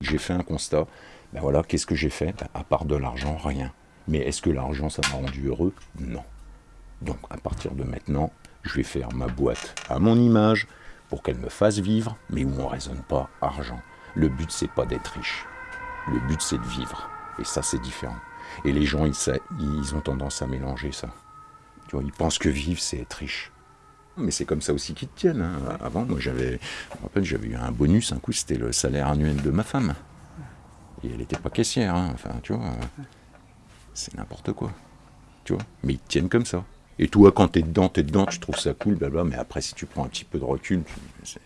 J'ai fait un constat, ben voilà, qu'est-ce que j'ai fait? Ben, À part de l'argent, rien. Mais est-ce que l'argent, ça m'a rendu heureux? Non. Donc, à partir de maintenant, je vais faire ma boîte à mon image pour qu'elle me fasse vivre, mais où on ne raisonne pas argent. Le but, c'est pas d'être riche. Le but, c'est de vivre. Et ça, c'est différent. Et les gens, ils, ils ont tendance à mélanger ça. Tu ils pensent que vivre, c'est être riche. Mais c'est comme ça aussi qu'ils te tiennent. Hein. Avant, moi, j'avais, j'avais eu un bonus. Un coup, c'était le salaire annuel de ma femme. Et elle n'était pas caissière. Hein. Enfin, tu vois, c'est n'importe quoi. Tu vois, mais ils te tiennent comme ça. Et toi, quand t'es dedans, t'es dedans, tu trouves ça cool, blabla. Mais après, si tu prends un petit peu de recul, c'est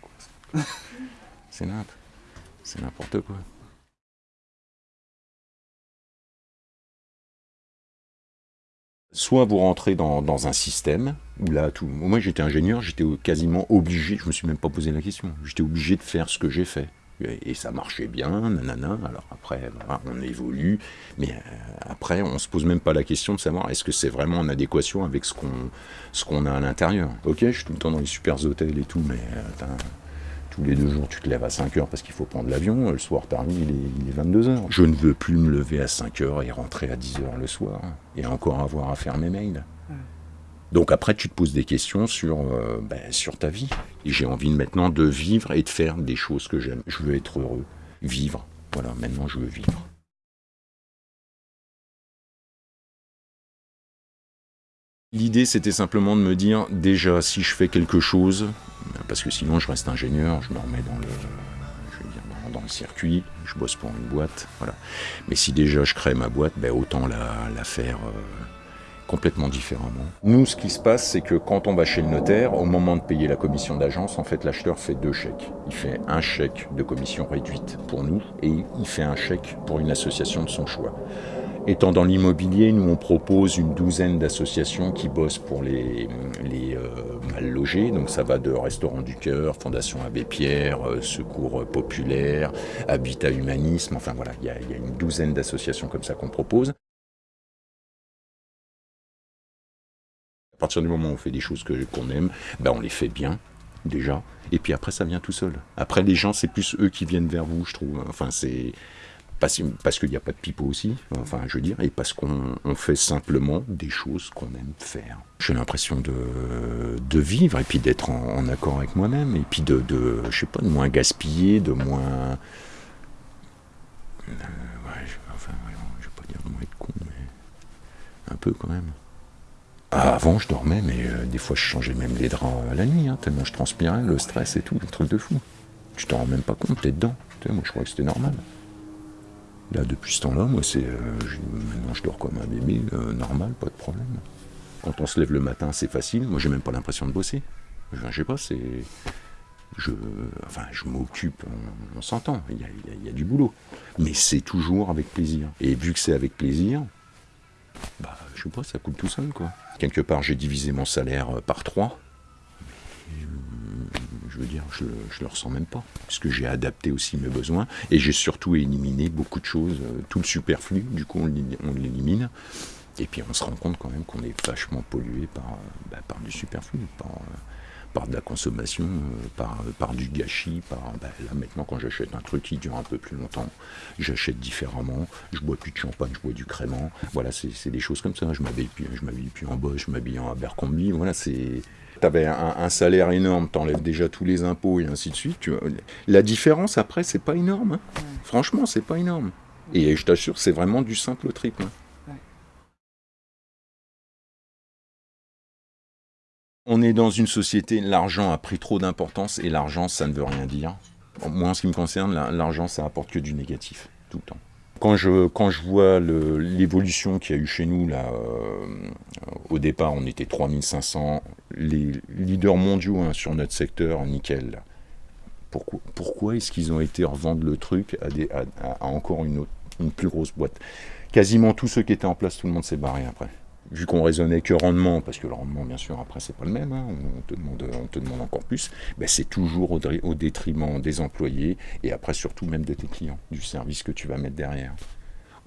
quoi. C'est n'importe quoi. Soit vous rentrez dans, un système où là, tout, moi j'étais ingénieur, j'étais quasiment obligé, je me suis même pas posé la question, j'étais obligé de faire ce que j'ai fait. Et ça marchait bien, nanana. Alors après, on évolue, mais euh, après, on se pose même pas la question de savoir est-ce que c'est vraiment en adéquation avec ce qu'on qu'on a à l'intérieur. Ok, je suis tout le temps dans les super hôtels et tout, mais euh, tous les deux jours, tu te lèves à 5 heures parce qu'il faut prendre l'avion. Le soir, t'arrives, il est, il est 22 heures. Je ne veux plus me lever à 5 heures et rentrer à 10 heures le soir et encore avoir à faire mes mails. Donc après, tu te poses des questions sur, euh, ben, sur ta vie. Et j'ai envie maintenant de vivre et de faire des choses que j'aime. Je veux être heureux. Vivre. Voilà, maintenant je veux vivre. L'idée, c'était simplement de me dire, déjà, si je fais quelque chose, parce que sinon je reste ingénieur, je me remets dans le, dans, le circuit, je bosse pour une boîte, voilà. Mais si déjà je crée ma boîte, ben autant la, faire euh, complètement différemment. Nous, ce qui se passe, c'est que quand on va chez le notaire, au moment de payer la commission d'agence, en fait, l'acheteur fait deux chèques. Il fait un chèque de commission réduite pour nous et il fait un chèque pour une association de son choix. Étant dans l'immobilier, nous on propose une douzaine d'associations qui bossent pour les, euh, mal logés. Donc ça va de Restaurant du Cœur, Fondation Abbé Pierre, euh, Secours Populaire, Habitat Humanisme. Enfin voilà, il y, a une douzaine d'associations comme ça qu'on propose. À partir du moment où on fait des choses qu'on aime, ben on les fait bien déjà. Et puis après, ça vient tout seul. Après, les gens, c'est plus eux qui viennent vers vous, je trouve. Enfin, c'est parce, parce qu'il n'y a pas de pipeau aussi, enfin je veux dire, et parce qu'on fait simplement des choses qu'on aime faire. J'ai l'impression de, vivre et puis d'être en, accord avec moi-même, et puis de, je sais pas, de moins gaspiller, de moins... Euh, ouais, enfin, je vais pas dire de moins être con, mais un peu quand même. Ah, avant, je dormais, mais euh, des fois, je changeais même les draps à la nuit, hein, tellement je transpirais, le stress et tout, un truc de fou. Tu t'en rends même pas compte, t'es dedans. moi, je crois que c'était normal. Là, depuis ce temps-là, moi, c'est, euh, maintenant, je dors comme un bébé, euh, normal, pas de problème. Quand on se lève le matin, c'est facile. Moi, j'ai même pas l'impression de bosser. Je, sais pas, c'est, je, enfin, je m'occupe, on, s'entend, il y, a, du boulot. Mais c'est toujours avec plaisir. Et vu que c'est avec plaisir, bah, je sais pas, ça coule tout seul, quoi. Quelque part, j'ai divisé mon salaire euh, par trois dire, je, je le ressens même pas, puisque j'ai adapté aussi mes besoins, et j'ai surtout éliminé beaucoup de choses, euh, tout le superflu, du coup on l'élimine, et puis on se rend compte quand même qu'on est vachement pollué par, euh, bah, du superflu, par, euh, par de la consommation, par, du gâchis, par bah, là maintenant quand j'achète un truc qui dure un peu plus longtemps, j'achète différemment, je bois plus de champagne, je bois du crément, voilà c'est des choses comme ça, je m'habille plus, plus en Bosch, je m'habille en Abercrombie, voilà c'est tu avais un, salaire énorme, tu enlèves déjà tous les impôts et ainsi de suite. La différence après, c'est pas énorme. Hein. Franchement, c'est pas énorme. Et je t'assure, c'est vraiment du simple au triple. Hein. On est dans une société, l'argent a pris trop d'importance et l'argent, ça ne veut rien dire. Moi, en ce qui me concerne, l'argent, ça apporte que du négatif, tout le temps. Quand je, quand je vois l'évolution qu'il y a eu chez nous, là, euh, au départ, on était 3500, les leaders mondiaux hein, sur notre secteur, nickel. Pourquoi, est-ce qu'ils ont été revendre le truc à, encore une, une plus grosse boîte? Quasiment tous ceux qui étaient en place, tout le monde s'est barré après vu qu'on raisonnait que rendement, parce que le rendement, bien sûr, après, c'est pas le même, hein, on, te demande, on te demande encore plus, ben, c'est toujours au, détriment des employés et après, surtout, même de tes clients, du service que tu vas mettre derrière.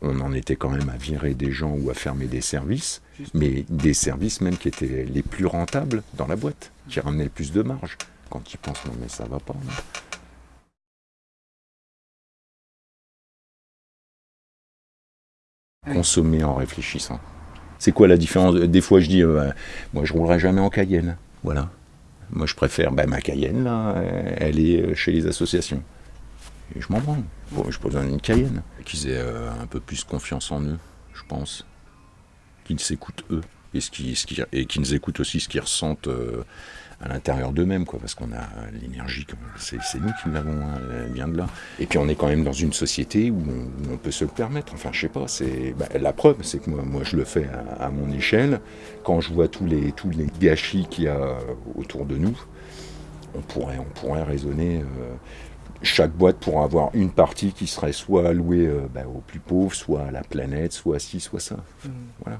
On en était quand même à virer des gens ou à fermer des services, mais des services même qui étaient les plus rentables dans la boîte, qui ramenaient le plus de marge. Quand ils pensent, non, mais ça va pas. Consommer en réfléchissant. C'est quoi la différence? Des fois, je dis, euh, moi, je roulerai jamais en Cayenne. Voilà. Moi, je préfère, bah, ma Cayenne, là, elle est chez les associations. Et je m'en branle. Bon, je besoin d'une Cayenne. Qu'ils aient euh, un peu plus confiance en eux, je pense. Qu'ils s'écoutent eux. Et, qui, qu'ils écoutent aussi ce qu'ils ressentent euh, à l'intérieur d'eux-mêmes, quoi, parce qu'on a l'énergie, c'est nous qui l'avons, hein, elle vient de là. Et puis on est quand même dans une société où on, peut se le permettre. Enfin, je sais pas, c'est bah, la preuve, c'est que moi, moi, je le fais à, mon échelle. Quand je vois tous les, tous les gâchis qu'il y a autour de nous, on pourrait, on pourrait raisonner. Euh, chaque boîte pourra avoir une partie qui serait soit allouée euh, bah, aux plus pauvres, soit à la planète, soit ci, soit ça. Mmh. Voilà.